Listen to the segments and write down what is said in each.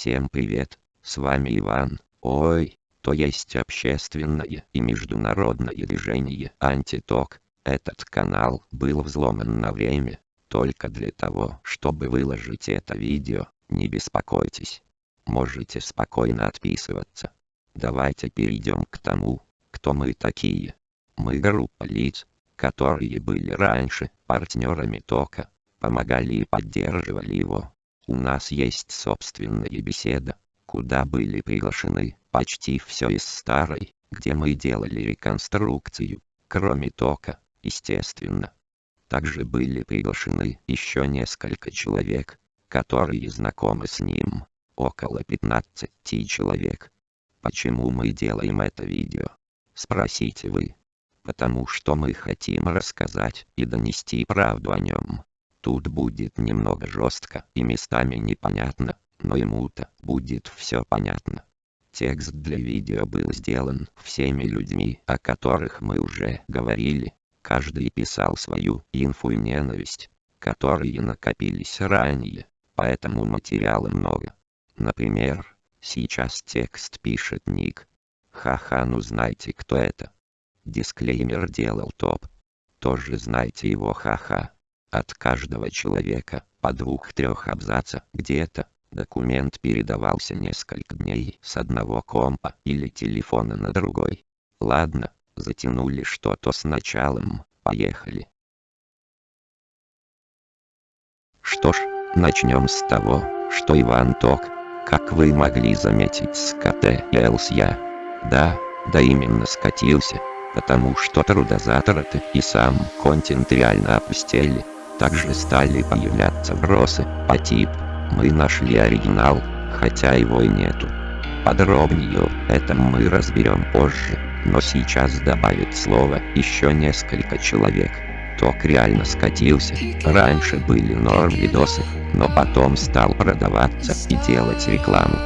Всем привет, с вами Иван, ой, то есть общественное и международное движение «Антиток». Этот канал был взломан на время, только для того, чтобы выложить это видео, не беспокойтесь. Можете спокойно отписываться. Давайте перейдем к тому, кто мы такие. Мы группа лиц, которые были раньше партнерами ТОКа, помогали и поддерживали его. У нас есть собственная беседа, куда были приглашены почти все из старой, где мы делали реконструкцию, кроме тока, естественно. Также были приглашены еще несколько человек, которые знакомы с ним, около 15 человек. Почему мы делаем это видео? Спросите вы. Потому что мы хотим рассказать и донести правду о нем. Тут будет немного жестко и местами непонятно, но ему-то будет все понятно. Текст для видео был сделан всеми людьми, о которых мы уже говорили. Каждый писал свою инфу и ненависть, которые накопились ранее, поэтому материала много. Например, сейчас текст пишет Ник. Ха-ха, ну знаете кто это? Дисклеймер делал топ. Тоже знаете его ха-ха. От каждого человека, по двух-трех абзаца, где-то, документ передавался несколько дней с одного компа или телефона на другой. Ладно, затянули что-то с началом, поехали. Что ж, начнем с того, что Иван Ток, как вы могли заметить с КТ и я, да, да именно скатился, потому что трудозатраты и сам контент реально опустели. Также стали появляться вбросы по тип «Мы нашли оригинал, хотя его и нету». Подробнее это мы разберем позже, но сейчас добавит слово еще несколько человек. Ток реально скатился, раньше были норм видосы, но потом стал продаваться и делать рекламу.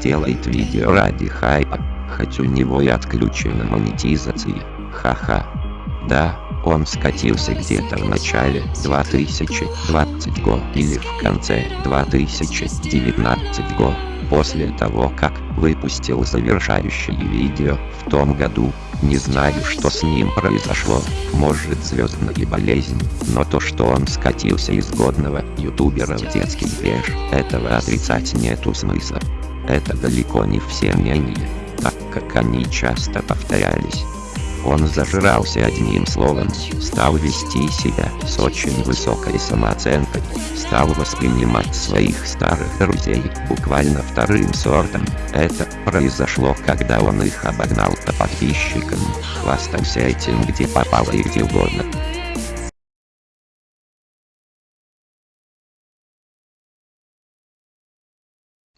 Делает видео ради хайпа, хоть у него и отключена монетизация, ха-ха. Да, он скатился где-то в начале 2020 го или в конце 2019 го, после того как выпустил завершающее видео в том году. Не знаю, что с ним произошло, может звездная болезнь, но то, что он скатился из годного ютубера в детский движ, этого отрицать нету смысла. Это далеко не все мнения, так как они часто повторялись. Он зажрался одним словом, стал вести себя с очень высокой самооценкой, стал воспринимать своих старых друзей буквально вторым сортом. Это произошло, когда он их обогнал по подписчикам, хвастался этим где попало и где угодно.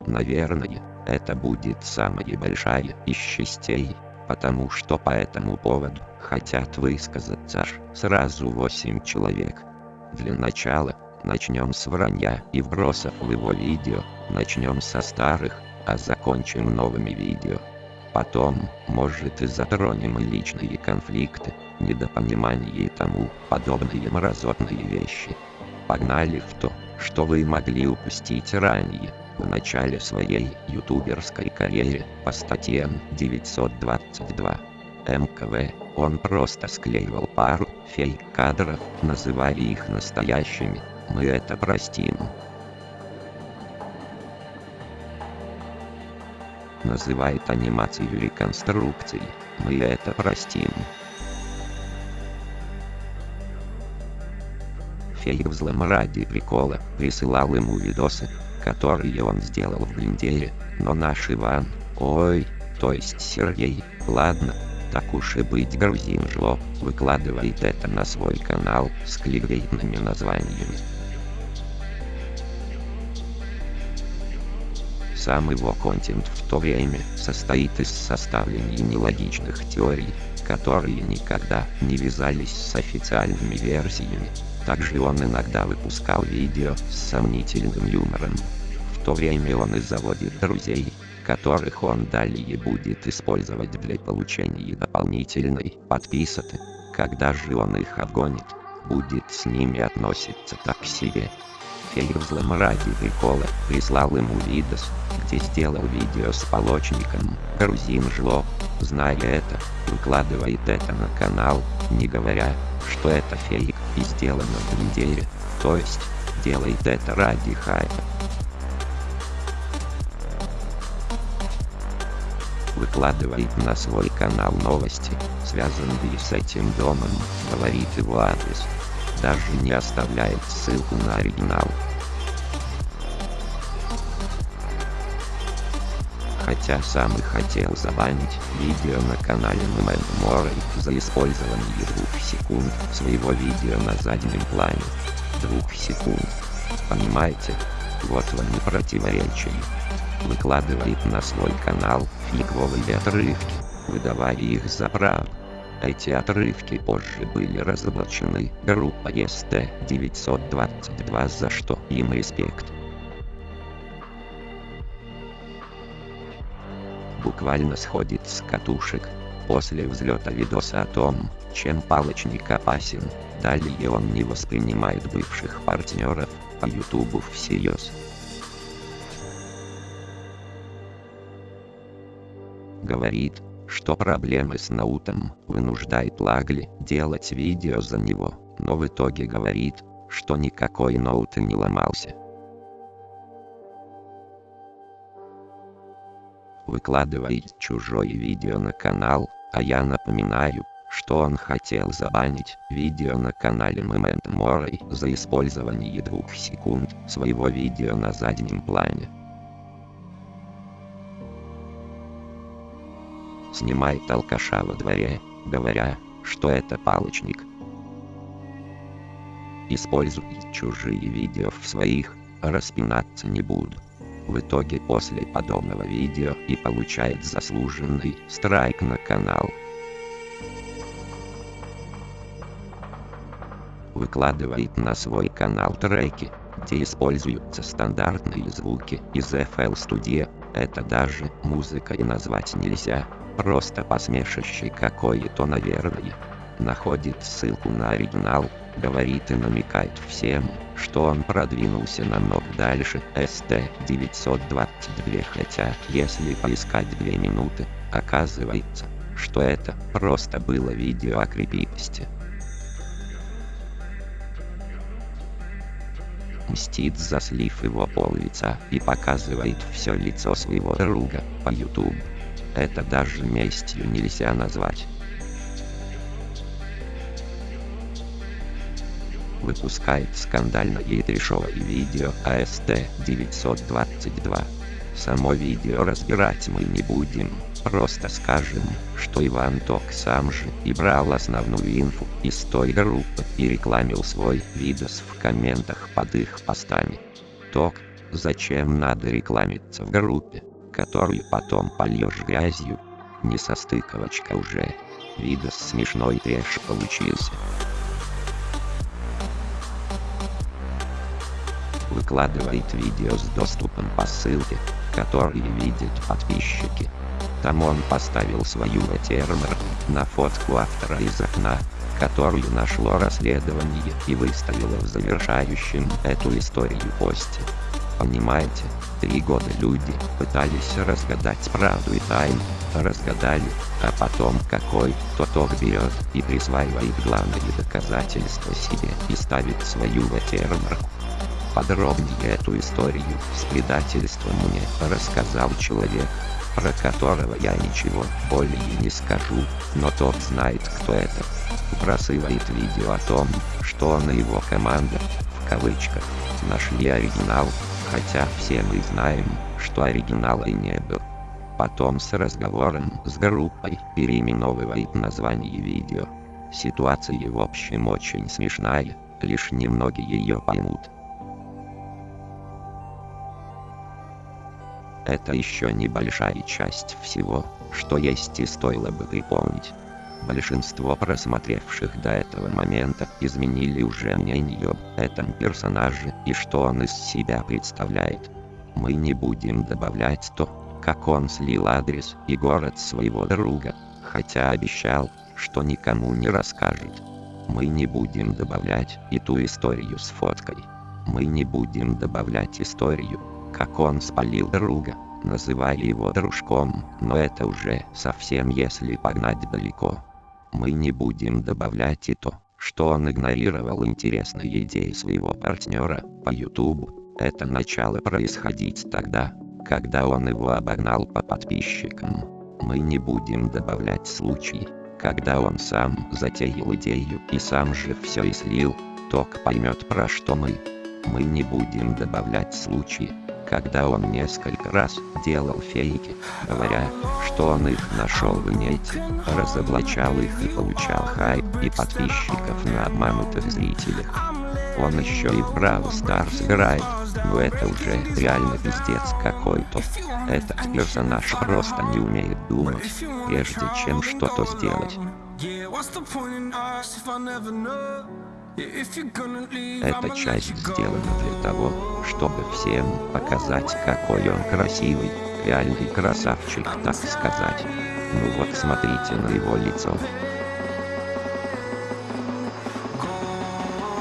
Наверное, это будет самая большая из частей потому что по этому поводу хотят высказаться аж сразу 8 человек. Для начала, начнем с вранья и вбросов в его видео, начнем со старых, а закончим новыми видео. Потом, может и затронем личные конфликты, недопонимание и тому подобные мразотные вещи. Погнали в то, что вы могли упустить ранее в начале своей ютуберской карьере по статьям 922 МКВ, он просто склеивал пару фейк-кадров, называя их настоящими. Мы это простим. Называет анимацию реконструкции. Мы это простим. Фейк взлом ради прикола присылал ему видосы, которые он сделал в блиндере, но наш Иван, ой, то есть Сергей, ладно, так уж и быть грузин жло, выкладывает это на свой канал с кликбейтными названиями. Сам его контент в то время состоит из составления нелогичных теорий, которые никогда не вязались с официальными версиями. Также он иногда выпускал видео с сомнительным юмором. То время он и заводит друзей, которых он далее будет использовать для получения дополнительной подписоты. Когда же он их обгонит, будет с ними относиться так себе. фейл взлом ради прикола, прислал ему видос, где сделал видео с полочником, грузин жлоб, зная это, выкладывает это на канал, не говоря, что это фейк и сделано в неделе, то есть, делает это ради хайпа. Выкладывает на свой канал новости, связанные с этим домом, говорит его адрес. Даже не оставляет ссылку на оригинал. хотя сам и хотел забанить видео на канале Мэмэн за использование двух секунд своего видео на заднем плане. Двух секунд. Понимаете? Вот вам не противоречие. Выкладывает на свой канал фиговые отрывки, выдавая их за правду. Эти отрывки позже были разоблачены группой ST-922 за что им респект. буквально сходит с катушек. После взлета видоса о том, чем палочник опасен, далее он не воспринимает бывших партнеров по ютубу всерьез. Говорит, что проблемы с Наутом вынуждает Лагли делать видео за него, но в итоге говорит, что никакой ноут не ломался. выкладывает чужое видео на канал, а я напоминаю, что он хотел забанить видео на канале Момент Морой за использование двух секунд своего видео на заднем плане. Снимает алкаша во дворе, говоря, что это палочник. Использует чужие видео в своих, распинаться не буду в итоге после подобного видео и получает заслуженный страйк на канал. Выкладывает на свой канал треки, где используются стандартные звуки из FL Studio, это даже музыкой назвать нельзя, просто посмешище какое-то наверное. Находит ссылку на оригинал, говорит и намекает всем, что он продвинулся намного дальше ST-922, хотя, если поискать две минуты, оказывается, что это просто было видео о крепитости. Мстит за слив его пол лица и показывает все лицо своего друга по YouTube. Это даже местью нельзя назвать. выпускает скандальное и трешовое видео АСТ-922. Само видео разбирать мы не будем, просто скажем, что Иван Ток сам же и брал основную инфу из той группы и рекламил свой видос в комментах под их постами. Ток, зачем надо рекламиться в группе, которую потом польешь грязью? Не состыковочка уже. Видос смешной трэш получился. выкладывает видео с доступом по ссылке, которые видят подписчики. Там он поставил свою watermark на фотку автора из окна, которую нашло расследование и выставило в завершающем эту историю посте. Понимаете, три года люди пытались разгадать правду и тайну, разгадали, а потом какой-то ток берет и присваивает главные доказательства себе и ставит свою watermark подробнее эту историю с предательством мне рассказал человек, про которого я ничего более не скажу, но тот знает кто это. Бросывает видео о том, что он и его команда, в кавычках, нашли оригинал, хотя все мы знаем, что оригинала и не было. Потом с разговором с группой переименовывает название видео. Ситуация в общем очень смешная, лишь немногие ее поймут. Это еще небольшая часть всего, что есть и стоило бы припомнить. Большинство просмотревших до этого момента изменили уже мнение об этом персонаже и что он из себя представляет. Мы не будем добавлять то, как он слил адрес и город своего друга, хотя обещал, что никому не расскажет. Мы не будем добавлять и ту историю с фоткой. Мы не будем добавлять историю, как он спалил друга, называя его дружком, но это уже совсем если погнать далеко. Мы не будем добавлять и то, что он игнорировал интересные идеи своего партнера по YouTube. Это начало происходить тогда, когда он его обогнал по подписчикам. Мы не будем добавлять случай, когда он сам затеял идею и сам же все и слил, ток поймет про что мы. Мы не будем добавлять случаи, когда он несколько раз делал фейки, говоря, что он их нашел в инете, разоблачал их и получал хайп и подписчиков на обманутых зрителях. Он еще и в Браво Старс играет, но это уже реально пиздец какой-то. Этот персонаж просто не умеет думать, прежде чем что-то сделать. Эта часть сделана для того, чтобы всем показать, какой он красивый, реальный красавчик, так сказать. Ну вот смотрите на его лицо.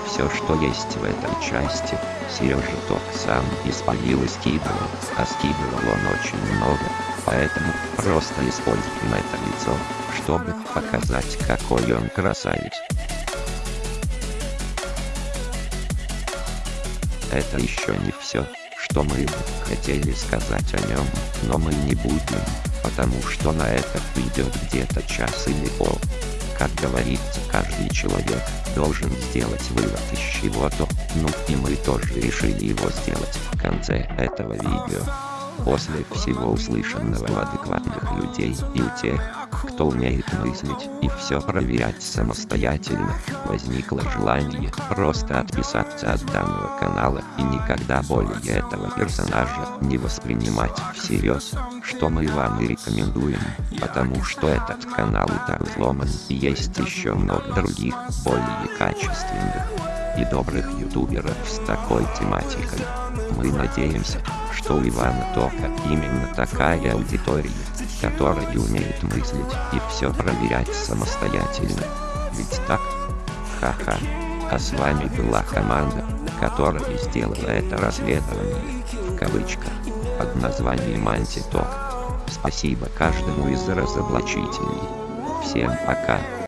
Все, что есть в этой части, Сережа тот сам испалил и скидывал, а скидывал он очень много, поэтому просто используем это лицо, чтобы показать, какой он красавец. Это еще не все, что мы хотели сказать о нем, но мы не будем, потому что на это уйдет где-то час или пол. Как говорится, каждый человек должен сделать вывод из чего-то, ну и мы тоже решили его сделать в конце этого видео. После всего услышанного у адекватных людей и у тех, кто умеет мыслить и все проверять самостоятельно, возникло желание просто отписаться от данного канала и никогда более этого персонажа не воспринимать всерьез, что мы вам и рекомендуем, потому что этот канал и так взломан и есть еще много других, более качественных и добрых ютуберов с такой тематикой. Мы надеемся, что у Ивана Тока именно такая аудитория, которая умеет мыслить и все проверять самостоятельно. Ведь так? Ха-ха. А с вами была команда, которая сделала это расследование, в кавычках, под названием Антиток. Спасибо каждому из разоблачителей. Всем пока.